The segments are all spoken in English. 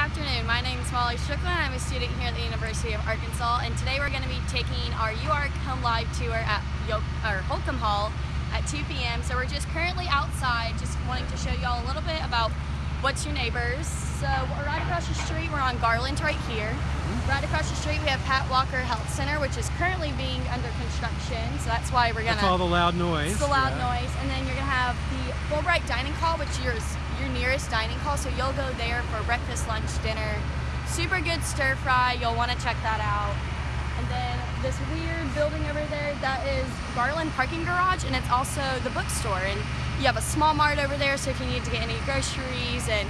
afternoon. My name is Molly Strickland. I'm a student here at the University of Arkansas, and today we're going to be taking our UARK Home Live tour at Yo or Holcomb Hall at 2 p.m. So we're just currently outside, just wanting to show y'all a little bit about what's your neighbors. So we're right across the street, we're on Garland right here. Right across the street we have Pat Walker Health Center, which is currently being under construction. So that's why we're gonna. That's all the loud noise. It's the loud yeah. noise, and then you're gonna have the Fulbright Dining Hall, which is your nearest dining hall. So you'll go there for breakfast, lunch, dinner. Super good stir fry. You'll want to check that out. And then this weird building over there, that is Garland Parking Garage, and it's also the bookstore. And you have a small mart over there, so if you need to get any groceries and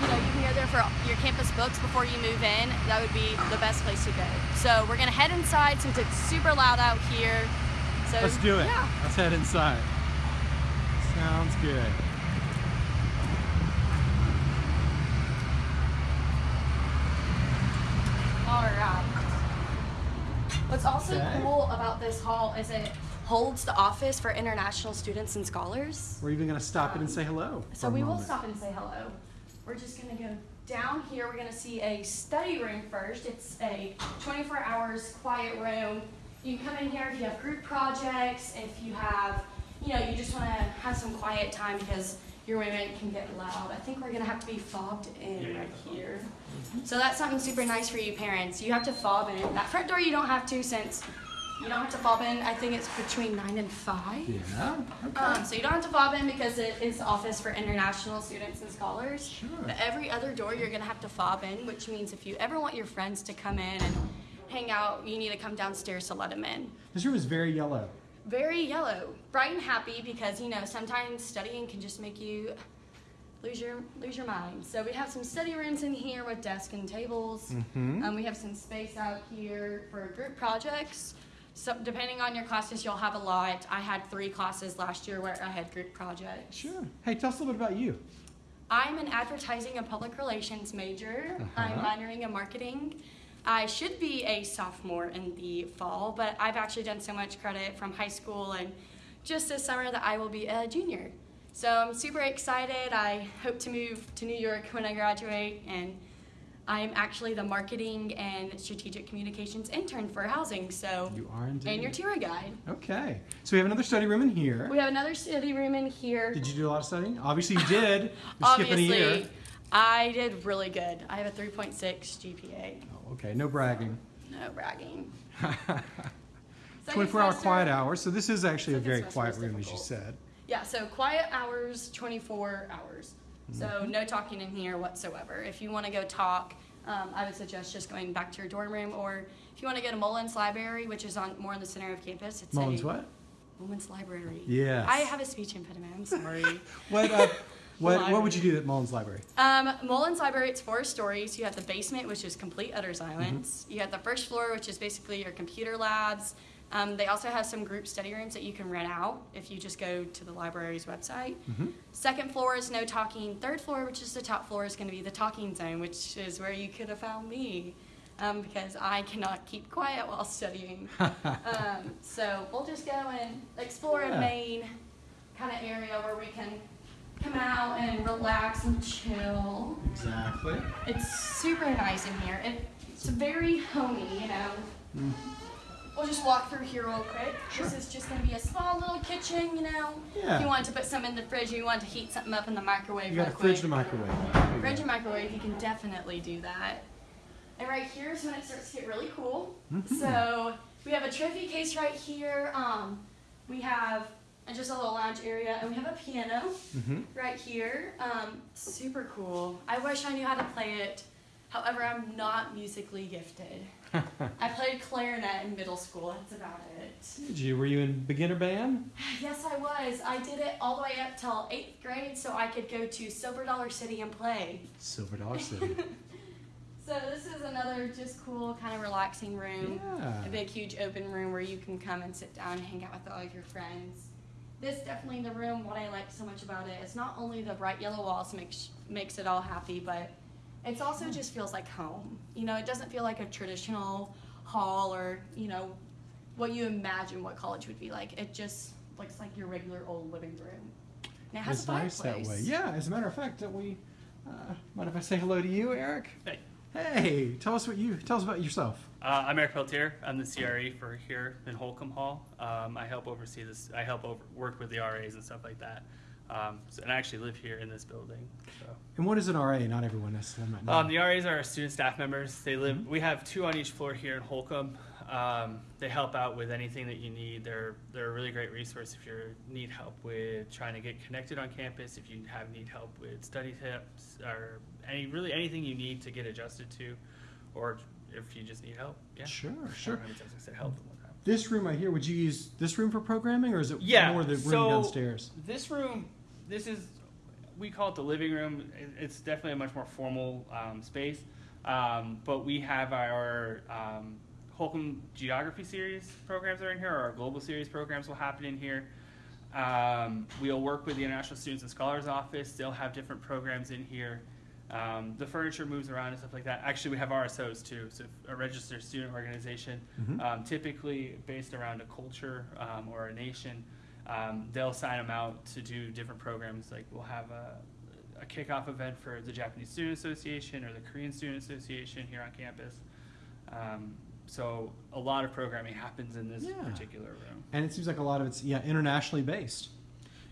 you know, you can go there for your campus books before you move in. That would be the best place to go. So we're gonna head inside since it's super loud out here. So Let's do it. Yeah. Let's head inside. Sounds good. All right. Um, what's also Okay. cool about this hall is it holds the office for international students and scholars. We're even going to stop it and say um, hello. So we will stop and say hello. We're just gonna go down here. We're gonna see a study room first. It's a 24 hours quiet room. You can come in here if you have group projects, if you have, you know, you just wanna have some quiet time because your women can get loud. I think we're gonna have to be fobbed in right here. So that's something super nice for you parents. You have to fob in. That front door you don't have to since you don't have to fob in. I think it's between nine and five. Yeah. Okay. Um, so you don't have to fob in because it is office for international students and scholars. Sure. But every other door you're gonna have to fob in, which means if you ever want your friends to come in and hang out, you need to come downstairs to let them in. this room is very yellow. Very yellow, bright and happy because you know sometimes studying can just make you lose your lose your mind. So we have some study rooms in here with desks and tables. Mhm. Um, we have some space out here for group projects. So depending on your classes, you'll have a lot. I had three classes last year where I had group projects. Sure. Hey, tell us a little bit about you. I'm an advertising and public relations major. I'm Uh-huh. minoring in marketing. I should be a sophomore in the fall, but I've actually done so much credit from high school and just this summer that I will be a junior. So I'm super excited. I hope to move to New York when I graduate, and I'm actually the marketing and strategic communications intern for housing. So You are indeed. and your tour guide. Okay. So we have another study room in here. We have another study room in here. Did you do a lot of studying? Obviously you did. You're skipping a year. Obviously, I did really good. I have a 3.6 GPA. Oh, okay. No bragging. No bragging. 24 hour quiet hours. So this is actually a very quiet room, as you said. Yeah, so quiet hours, 24 hours. So Mm-hmm. no talking in here whatsoever. If you want to go talk, um, I would suggest just going back to your dorm room, or if you want to go to Mullins Library, which is on more in the center of campus. It's Mullins a, what? Mullins Library. Yeah. I have a speech impediment. I'm sorry. What, uh, what, what would you do at Mullins Library? Um, Mullins Library, it's four stories. You have the basement, which is complete utter silence. Mm-hmm. You have the first floor, which is basically your computer labs. Um, they also have some group study rooms that you can rent out if you just go to the library's website. Mm-hmm. Second floor is no talking. Third floor, which is the top floor, is going to be the talking zone, which is where you could have found me um, because I cannot keep quiet while studying. um, so we'll just go and explore Yeah. a main kind of area where we can come out and relax and chill. Exactly. It's super nice in here. It, it's very homey, you know. Mm. We'll just walk through here real quick. This is just gonna be a small little kitchen, you know. Yeah. If you want to put something in the fridge, or you want to heat something up in the microwave. You got a fridge and microwave. There Fridge and microwave, you can definitely do that. And right here is when it starts to get really cool. Mhm. So we have a trophy case right here. Um, we have just a little lounge area, and we have a piano Mhm. right here. Um, super cool. I wish I knew how to play it. However, I'm not musically gifted. I played clarinet in middle school. That's about it. Did you? Were you in beginner band? Yes, I was. I did it all the way up till eighth grade, so I could go to Silver Dollar City and play. Silver Dollar City. So this is another just cool, kind of relaxing room. Yeah. A big, huge open room where you can come and sit down and hang out with all of your friends. This definitely the room. What I like so much about it is not only the bright yellow walls makes makes it all happy, but it's also just feels like home. You know, it doesn't feel like a traditional hall or you know what you imagine what college would be like. It just looks like your regular old living room. And it has It's a nice fireplace. that way. Yeah, as a matter of fact, that we Uh, mind if I say hello to you, Eric? Hey, Hey, tell us what you tell us about yourself. uh, I'm Eric Peltier. I'm the CRE for here in Holcomb Hall. Um, I help oversee this. I help over, work with the RAs and stuff like that. Um, so, and I actually live here in this building. So. And what is an RA? Not everyone necessarily might know. Um, the RAs are our student staff members. They live. We have two on each floor here in Holcomb. Um, they help out with anything that you need. They're they're a really great resource if you need help with trying to get connected on campus. If you have need help with study tips or any really anything you need to get adjusted to, or if you just need help. Yeah. Sure, I don't know sure. how I said help. This room right here, would you use this room for programming, or is it Yeah, more the room so- downstairs? This room, this is, we call it the living room. It's definitely a much more formal um, space. Um, but we have our um, Holcomb Geography Series programs are in here, or our Global Series programs will happen in here. Um, we'll work with the International Students and Scholars Office. They'll have different programs in here. Um, the furniture moves around and stuff like that. Actually, we have RSOs too, so a registered student organization, Mhm. um, typically based around a culture um, or a nation. Um, they'll sign them out to do different programs. Like we'll have a, a kickoff event for the Japanese Student Association or the Korean Student Association here on campus. Um, so a lot of programming happens in this Yeah. particular room. And it seems like a lot of it's yeah internationally based.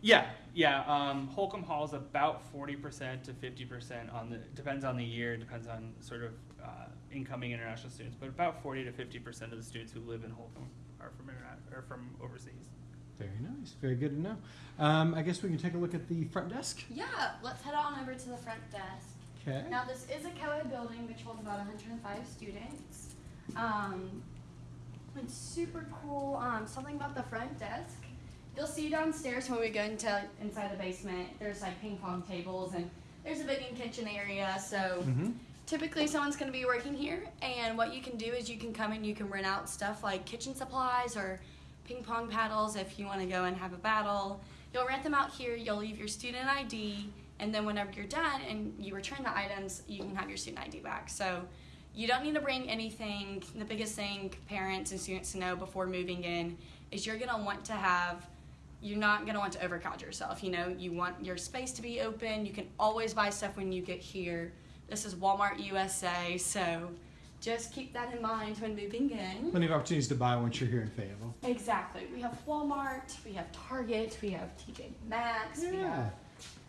Yeah, yeah. Um, Holcomb Hall is about forty percent to fifty percent on the depends on the year, depends on sort of uh, incoming international students, but about forty to fifty percent of the students who live in Holcomb are from interna- or from overseas. Very nice. Very good to know. Um, I guess we can take a look at the front desk. Yeah, let's head on over to the front desk. Okay. Now, this is a co-ed building which holds about 105 students. Um, it's super cool. Um, something about the front desk. You'll see downstairs when we go into inside the basement. There's like ping pong tables and there's a big kitchen area. So Mm-hmm. typically someone's going to be working here, and what you can do is you can come and you can rent out stuff like kitchen supplies or ping pong paddles if you want to go and have a battle. You'll rent them out here. You'll leave your student ID, and then whenever you're done and you return the items, you can have your student ID back. So you don't need to bring anything. The biggest thing parents and students to know before moving in is you're gonna want to have. You're not gonna want to overcrowd yourself. You know, you want your space to be open. You can always buy stuff when you get here. This is Walmart USA, so just keep that in mind when moving in. Plenty of opportunities to buy once you're here in Fayetteville. Exactly. We have Walmart, we have Target, we have TJ Maxx, we Yeah. have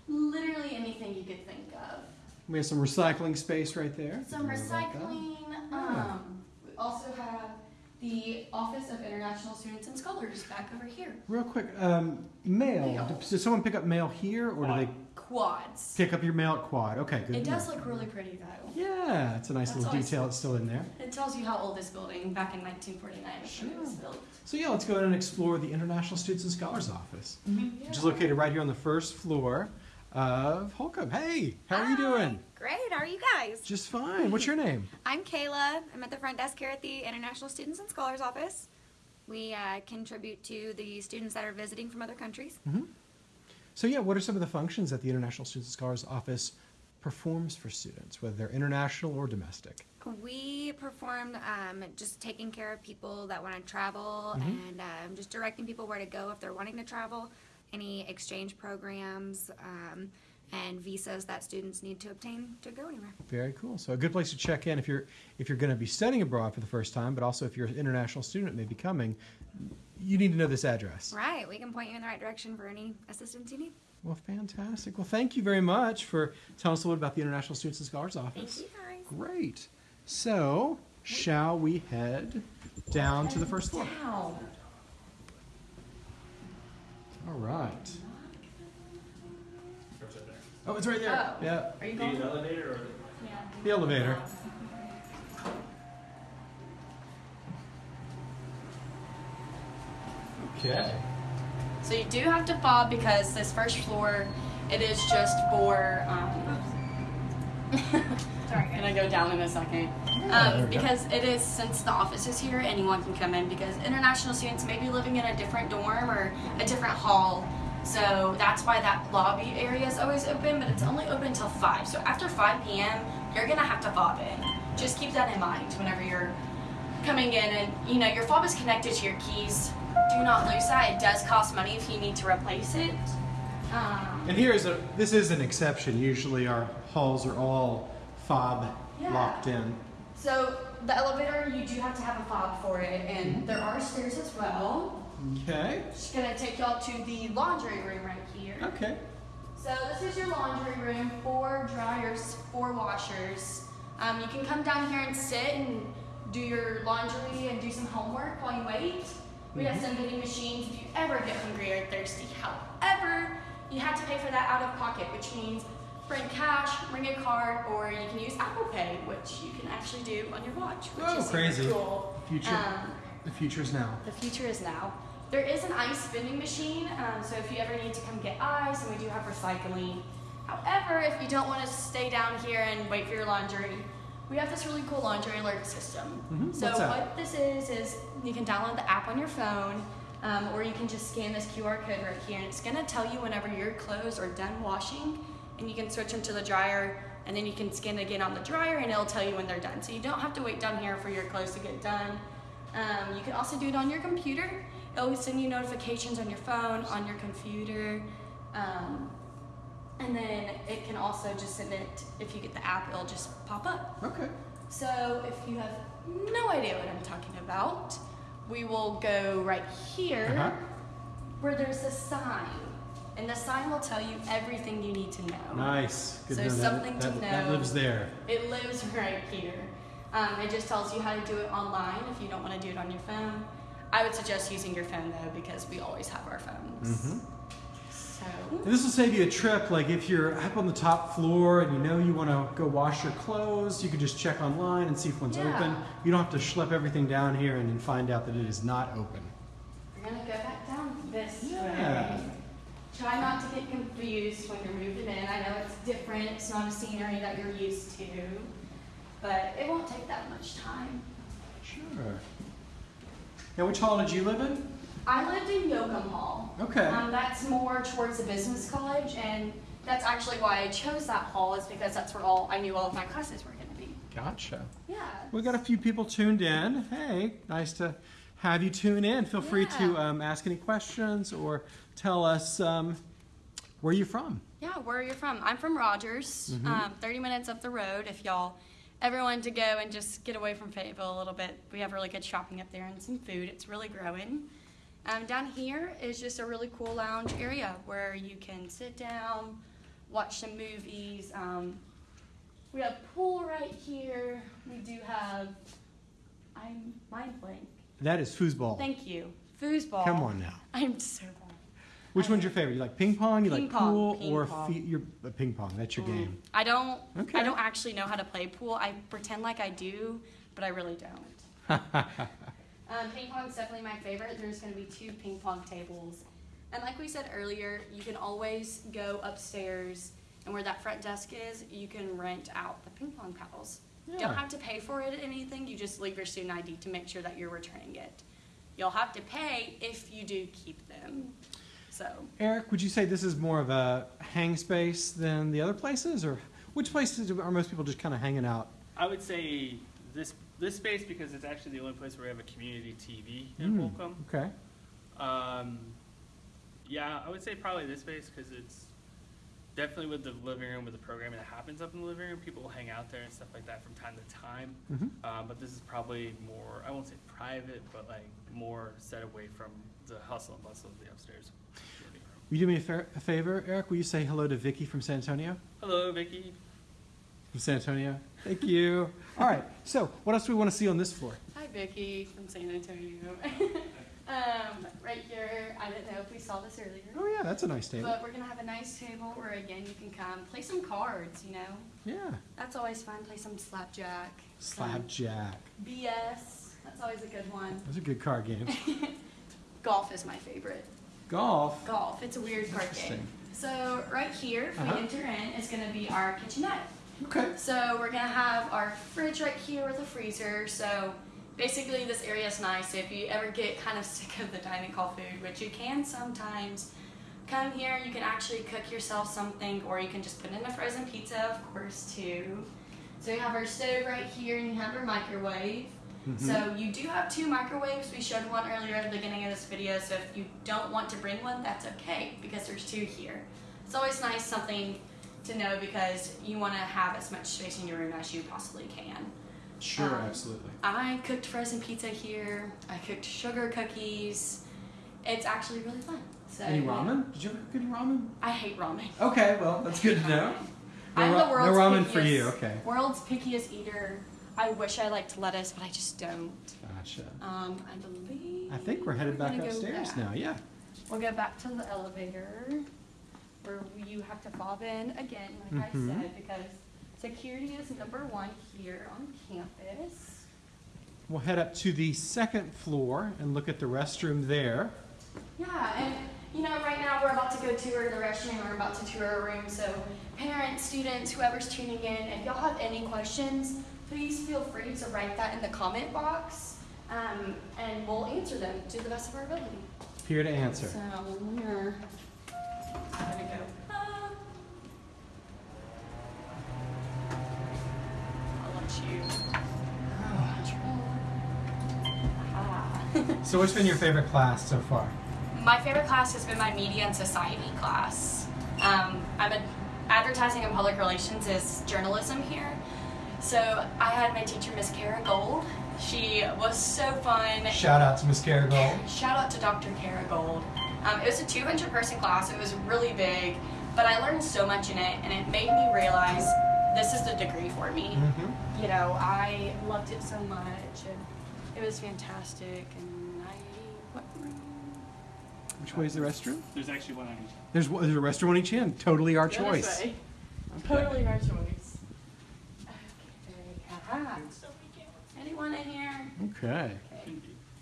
literally anything you could think of. We have some recycling space right there. Some Didn't know recycling. Yeah. Um, we also have the Office of International Students and Scholars back over here. Real quick, um, mail. Mail. Does someone pick up mail here, or do they Quads. pick up your mail at Quad? Okay, good. It does know. look really pretty though. Yeah, it's a nice That's little always- detail. It's still in there. It tells you how old this building back in 1949 was when it was Sure. built. So yeah, let's go ahead and explore the International Students and Scholars Office, Mm-hmm. which is located right here on the first floor of Holcomb. Hey, how are you doing? Great. How are you guys? Just fine. What's your name? I'm Kayla. I'm at the front desk here at the International Students and Scholars Office. We uh, contribute to the students that are visiting from other countries. So yeah, what are some of the functions that the International Students and Scholars Office performs for students, whether they're international or domestic? We perform um, just taking care of people that want to travel Mhm. and um, just directing people where to go if they're wanting to travel, any exchange programs, um, and visas that students need to obtain to go anywhere. Very cool. So a good place to check in if you're if you're going to be studying abroad for the first time, but also if you're an international student may be coming, you need to know this address. Right. We can point you in the right direction for any assistance you need. Well, fantastic. Well, thank you very much for telling us a little bit about the International Students and Scholars Office. Thank you guys. Great. So, shall we head down to the first floor? Down. All right. Where's it there? Oh, it's right there. Oh. Yeah, Are you going? The elevator or Yeah. the elevator. Okay. So you do have to fob because this first floor, it is just for. Um, Sorry, gonna go down in a second. Um, because it is since the office is here, anyone can come in. Because international students may be living in a different dorm or a different hall, so that's why that lobby area is always open. But it's only open until five. So after 5 p.m., you're gonna have to fob in. Just keep that in mind whenever you're coming in, and you know your fob is connected to your keys. Do not lose that. It does cost money if you need to replace it. Um, And here is a this is an exception. Usually our halls are all fob Yeah. locked in. So the elevator, you do have to have a fob for it, and Mm-hmm. there are stairs as well. Okay. Just gonna take y'all to the laundry room right here. Okay. So this is your laundry room, four dryers, four washers. Um, you can come down here and sit and do your laundry and do some homework while you wait. We have some vending machines if you ever get hungry or thirsty. However, you have to pay for that out of pocket, which means bring cash, bring a card, or you can use Apple Pay, which you can actually do on your watch, which Whoa, is crazy. cool. Future. Um, The future is now. the future is now. There is an ice vending machine, um, so if you ever need to come get ice, and we do have recycling. However, if you don't want to stay down here and wait for your laundry, we have this really cool laundry alert system. Mhm, So what's that? what this is is you can download the app on your phone, um, or you can just scan this QR code right here, and it's gonna tell you whenever your clothes are done washing, and you can switch them to the dryer, and then you can scan again on the dryer, and it'll tell you when they're done. So you don't have to wait down here for your clothes to get done. Um, you can also do it on your computer. It'll send you notifications on your phone, on your computer. Um, and then it can also just send it, if you get the app, it'll just pop up. Okay. So if you have no idea what I'm talking about, we will go right here Uh-huh. where there's a sign. And the sign will tell you everything you need to know. Nice. Good So to know that- something to know. That lives there. It lives right here. Um, it just tells you how to do it online if you don't want to do it on your phone. I would suggest using your phone though because we always have our phones. Mhm. So And this will save you a trip. Like if you're up on the top floor and you know you want to go wash your clothes, you can just check online and see if one's Yeah. open. You don't have to schlep everything down here and then find out that it is not open. we're gonna go back down this Yeah. way. Try not to get confused when you're moving in. I know it's different. It's not a scenery that you're used to, but it won't take that much time. Sure. Now, which hall did you live in? I lived in Yocum Hall. Okay. Um, that's more towards the business college, and that's actually why I chose that hall, is because that's where all I knew all of my classes were going to be. Gotcha. Yeah. We got a few people tuned in. Hey, nice to have you tune in. Feel free to um, ask any questions or tell us um, where you're from. Yeah, where are you from? I'm from Rogers, Mm-hmm. um, 30 minutes up the road. If y'all ever wanted to go and just get away from Fayetteville a little bit, we have really good shopping up there and some food. It's really growing. Um, down here is just a really cool lounge area where you can sit down, watch some movies. Um, we have pool right here. We do have. I'm mind blank. That is foosball. Thank you. Foosball. Come on now. I'm so bad. Which I- one's your favorite? You like ping pong? You Ping like pong, pool ping or pong. your uh, ping pong? That's your game. I don't. Okay. I don't actually know how to play pool. I pretend like I do, but I really don't. um, ping pong's definitely my favorite. There's going to be two ping pong tables, and like we said earlier, you can always go upstairs, and where that front desk is, you can rent out the ping pong paddles. You Yeah. Don't have to pay for it or anything. You just leave your student ID to make sure that you're returning it. You'll have to pay if you do keep them. So. Eric, would you say this is more of a hang space than the other places, or which places are most people just kind of hanging out? I would say this this space because it's actually the only place where we have a community TV in Hmm, Holcomb. Okay. Um, yeah, I would say probably this space because it's definitely with the living room with the programming that happens up in the living room. People will hang out there and stuff like that from time to time. hmm Uh, but this is probably more I won't say private, but like more set away from the hustle and bustle of the upstairs living. Will you do me a, fa- a favor, Eric? Will you say hello to Vicky from San Antonio? Hello, Vicky. From San Antonio. Thank you. All right. So, what else do we want to see on this floor? Hi, Vicky from San Antonio. um, right here, I didn't know if we saw this earlier, Oh yeah, that's a nice table. but we're gonna have a nice table where again you can come play some cards. You know, Yeah. that's always fun. Play some slapjack, Slapjack. BS. That's always a good one. Those a good card game. Golf is my favorite. Golf. Golf. It's a weird card game. So right here, if Uh-huh. we enter in, is gonna be our kitchenette. Okay. So we're gonna have our fridge right here with a freezer. So basically this area is nice. If you ever get kind of sick of the dining hall food, which you can sometimes, come here, you can actually cook yourself something or you can just put in a frozen pizza, of course, too. So you have our stove right here and you have our microwave. Mhm. So you do have two microwaves. We showed one earlier at the beginning of this video. So if you don't want to bring one, that's okay because there's two here. It's always nice something to know because you want to have as much space in your room as you possibly can. Sure, Um, absolutely. I cooked frozen pizza here. I cooked sugar cookies. It's actually really fun. So Any ramen? Did you ever cook any ramen? I hate ramen. Okay, well that's good to know. No I'm the no world's ramen pickiest, for you, okay. World's pickiest eater. I wish I liked lettuce, but I just don't. Gotcha. Um, I believe. I think we're headed back gonna go upstairs back. now. Yeah. We'll go back to the elevator where you have to fob in again, like Mhm. I said, because security is number one here on campus. We'll head up to the second floor and look at the restroom there. Yeah, and you know, right now we're about to go tour the restroom, we're about to tour a room, so parents, students, whoever's tuning in, if y'all have any questions, please feel free to write that in the comment box, um, and we'll answer them to the best of our ability. Here to answer. So we're gonna go up. I'll let you. Ah. So, what's been your favorite class so far? My favorite class has been my media and society class. Um, I'm a advertising and public relations is journalism here. So I had my teacher, Miss Kara Gold. She was so fun. Shout out to Miss Kara Gold. Shout out to Dr. Kara Gold. Um, it was a 200 person class. It was really big, but I learned so much in it, and it made me realize this is the degree for me. Mm-hmm. You know, I loved it so much, it was fantastic. And I, what room? Which way is the restroom? There's actually one on each. There's, there's a restroom on each end. Totally our This choice. way. Totally our choice. Okay. Aha. Anyone in here? Okay. Okay.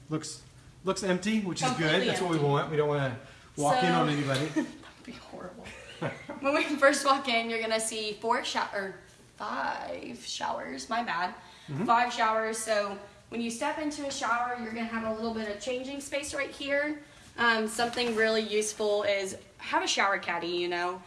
Looks looks empty, which is good. Completely That's what we empty. want. We don't want to walk in So- on anybody. That'd be horrible. when we first walk in, you're gonna see four shower, or five showers. My bad. Mhm. Five showers. So when you step into a shower, you're gonna have a little bit of changing space right here. Um, something really useful is have a shower caddy. You know,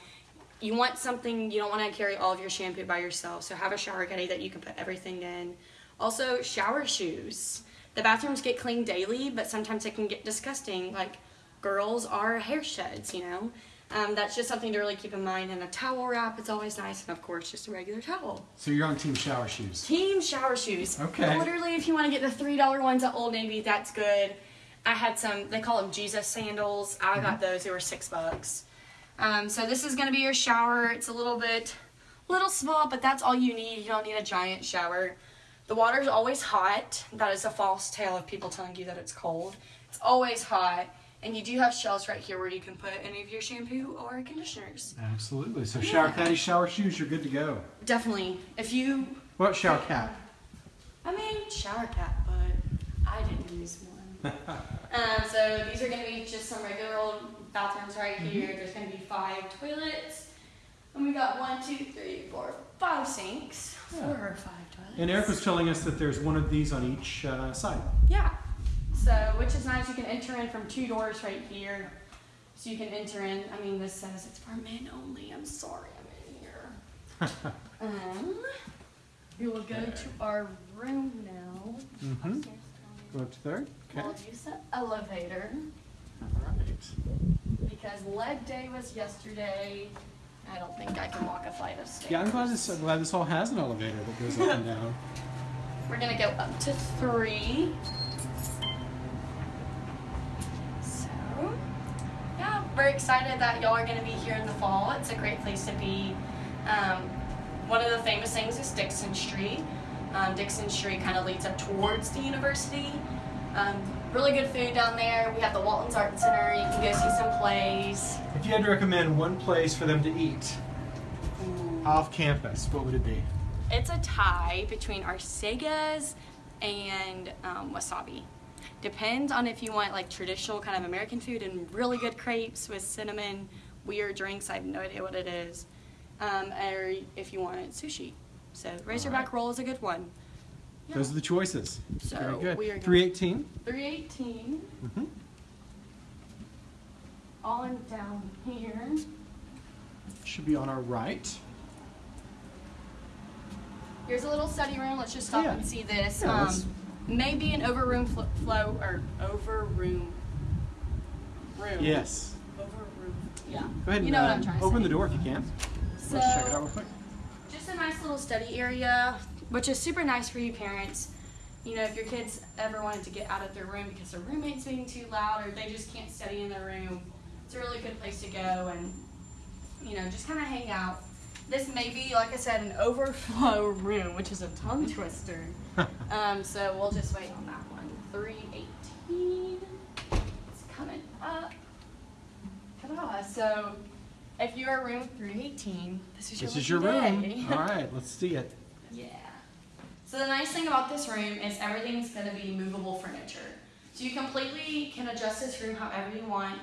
you want something you don't want to carry all of your shampoo by yourself. So have a shower caddy that you can put everything in. Also, shower shoes. The bathrooms get cleaned daily, but sometimes it can get disgusting. Like girls are hair sheds, you know. Um, that's just something to really keep in mind. And a towel wrap, it's always nice. And of course, just a regular towel. So you're on team shower shoes. Team shower shoes. Okay. Literally, if you want to get the three dollar ones at Old Navy, that's good. I had some. They call them Jesus sandals. I got those. They were six bucks. Um, so this is gonna be your shower. It's a little bit, little small, but that's all you need. You don't need a giant shower. The water is always hot. That is a false tale of people telling you that it's cold. It's always hot. And you do have shelves right here where you can put any of your shampoo or conditioners. Absolutely. So shower Yeah. caddy, shower shoes, you're good to go. Definitely. If you What shower cap? I mean, shower cap, but I didn't use one. um, so these are going to be just some regular old bathrooms right here. There's going to be five toilets. And we got one, two, three, four, five sinks. Yeah. Four or five toilets. And Eric was telling us that there's one of these on each uh, side. Yeah. So, which is nice. You can enter in from two doors right here. So you can enter in. I mean, this says it's for men only. I'm sorry, I'm in here. um, we will go to our room now. Mhm. Go up to third. Okay. We'll use the elevator All right. because leg day was yesterday. I don't think I can walk a flight of stairs. Yeah, I'm glad this. I'm glad this all has an elevator that goes up and down. We're gonna go up to three. So, we're excited that y'all are gonna be here in the fall. It's a great place to be. Um, one of the famous things is Dixon Street. Um, Dixon Street kind of leads up towards the university. Um, really good food down there. We have the Walton's Art Center. You can go see some plays. If you had to recommend one place for them to eat off campus, what would it be? It's a tie between Arsaga's and um, Wasabi. Depends on if you want like traditional kind of American food and really good crepes with cinnamon, weird drinks. I have no idea what it is. Um, or if you want sushi. So Razorback roll is a good one. Those are the choices. So Very good. we are going- 318. 318 Mm-hmm. on down here. Should be on our right. Here's a little study room. Let's just stop Yeah. and see this. Yeah, um, maybe an overroom fl- flow or over room. Room. Yes. Overroom. Yeah. Go ahead and You know what uh, I'm trying to open say. the door if you can. So, Let's check it out real quick. just a nice little study area, which is super nice for you parents. You know, if your kids ever wanted to get out of their room because their roommate's being too loud or they just can't study in their room, it's a really good place to go and, you know, just kind of hang out. This may be, like I said, an overflow room, which is a tongue twister. um, so we'll just wait on that one. 318. It's coming up. Ta-da. So if you are room 318, this is your, This is your room. All right, let's see it. Yeah. So the nice thing about this room is everything's gonna be movable furniture. So you completely can adjust this room however you want.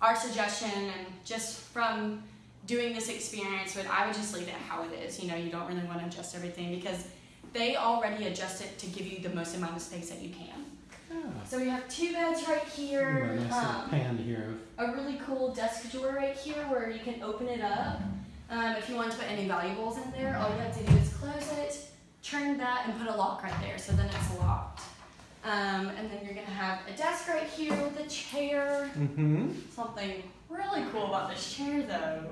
Our suggestion and just from doing this experience would I would just leave it how it is. You know, you don't really want to adjust everything because they already adjust it to give you the most amount of space that you can. Yeah. So we have two beds right Ooh, here. nice Um, pan here. a really cool desk drawer right here where you can open it up. Um, if you want to put any valuables in there, all you have to do is close it, turn that, and put a lock right there. So then it's locked. Um, and then you're gonna have a desk right here with a chair. Mm-hmm. Something really cool about this chair though.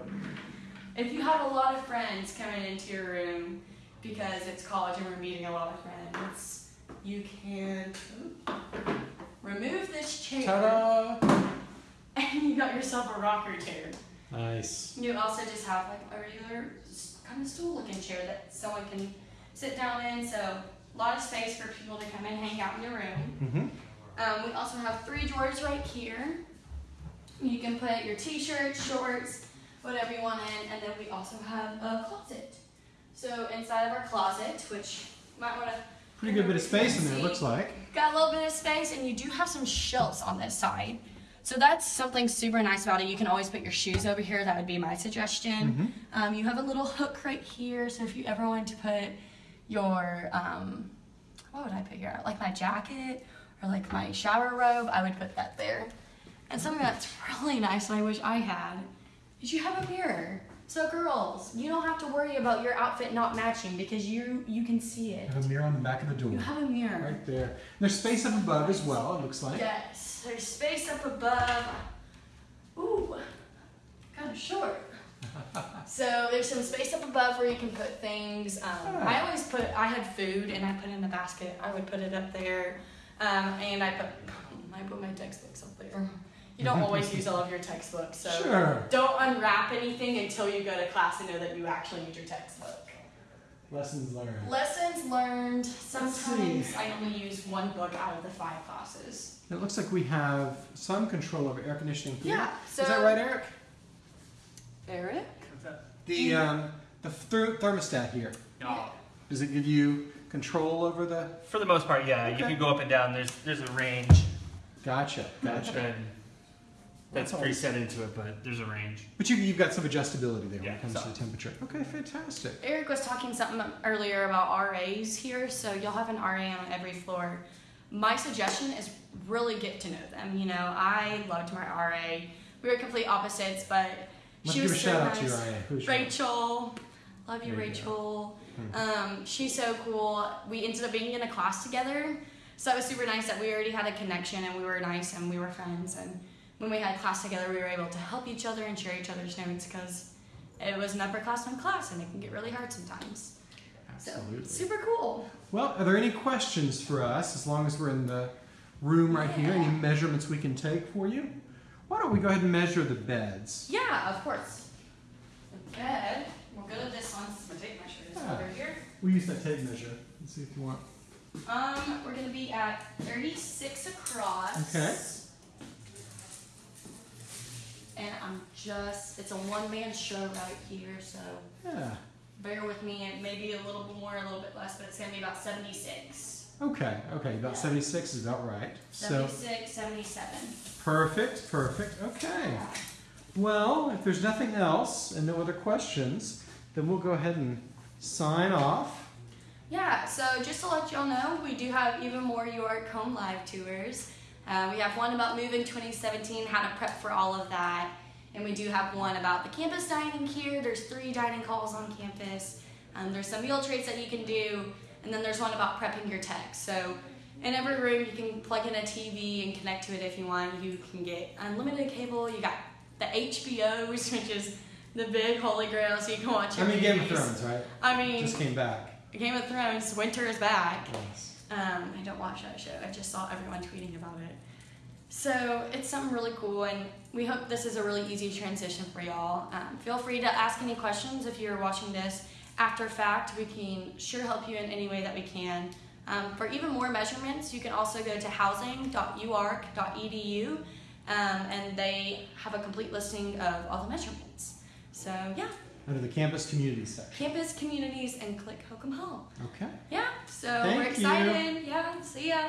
If you have a lot of friends coming into your room because it's college and we're meeting a lot of friends, you can remove this chair Ta-da! and you got yourself a rocker chair. Nice. You also just have like a regular kind of stool looking chair that someone can sit down in. So a lot of space for people to come and hang out in your room. Mm-hmm. Um, we also have three drawers right here. You can put your t-shirts, shorts, whatever you want in, and then we also have a closet. So inside of our closet, which might want to Pretty good bit of space in there, it looks like. Got a little bit of space, and you do have some shelves on this side. So that's something super nice about it. You can always put your shoes over here. That would be my suggestion. Um, you have a little hook right here, so if you ever wanted to put your, um, what would I put here? Like my jacket or like my shower robe, I would put that there. And something that's really nice, and I wish I had, is you have a mirror. So girls, you don't have to worry about your outfit not matching because you you can see it. You Have a mirror on the back of the door. You have a mirror. Right there. There's space up above as well, it looks like. Yes, there's space up above. Ooh, kind of short. so there's some space up above where you can put things. Um, I always put, I had food and I put it in the basket. I would put it up there. Um, and I put, I put my textbooks up there. You don't always use all of your textbooks, so Sure. don't unwrap anything until you go to class and know that you actually need your textbook. Lessons learned. Lessons learned. Sometimes I only use one book out of the five classes. It looks like we have some control over air conditioning here. Yeah. So Is that right, Eric? Eric? The um, the ther- thermostat here. No. Does it give you control over the? For the most part, yeah. You can go up and down. There's there's a range. Gotcha, gotcha. And that's That's preset into it, but there's a range. But you, you've got some adjustability there when it comes so- to the temperature. Okay, fantastic. Eric was talking something earlier about RAs here, so you'll have an RA on every floor. My suggestion is really get to know them. You know, I loved my RA. We were complete opposites, but Let's she give was a so shout nice. out to your IA. Who's Rachel, love you, There Rachel. Hmm. Um, she's so cool. We ended up being in a class together, so it was super nice that we already had a connection and we were nice and we were friends. And when we had class together, we were able to help each other and share each other's notes because it was an upperclassman class and it can get really hard sometimes. Absolutely. So super cool. Well, are there any questions for us as long as we're in the room right here? Any measurements we can take for you? Why don't we go ahead and measure the beds? Yeah, of course. The bed. We'll go to this one. This is my tape measure. This Ah. over here. We use that tape measure. Let's see if you want. Um, we're gonna be at 36 across. Okay. And I'm just, it's a one man show right here, so Yeah. bear with me. and maybe a little bit more, a little bit less, but it's gonna be about 76. Okay. Okay. About Yeah. 76 is about right. So 76, 77. perfect. Perfect. Okay. Well, if there's nothing else and no other questions, then we'll go ahead and sign off. Yeah, so just to let y'all know, we do have even more UARK Home Live tours. Uh, we have one about moving 2017, how to prep for all of that. And we do have one about the campus dining here. There's three dining halls on campus. Um, there's some meal traits that you can do. And then there's one about prepping your tech. So in every room, you can plug in a TV and connect to it if you want. You can get unlimited cable. You got the HBOs, which is the big holy grail, so you can watch I mean, Game of. Thrones, right? I mean, Just came back. Game of Thrones, winter is back. Yes. Um, I don't watch that show. I just saw everyone tweeting about it. So it's something really cool, and we hope this is a really easy transition for y'all. Um, feel free to ask any questions if you're watching this after fact. We can sure help you in any way that we can. Um, for even more measurements, you can also go to housing.uark.edu, um, and they have a complete listing of all the measurements. So yeah, Under the campus community section. campus communities and click Holcomb Hall. Okay. Yeah, so Thank we're you. excited. Yeah, see ya.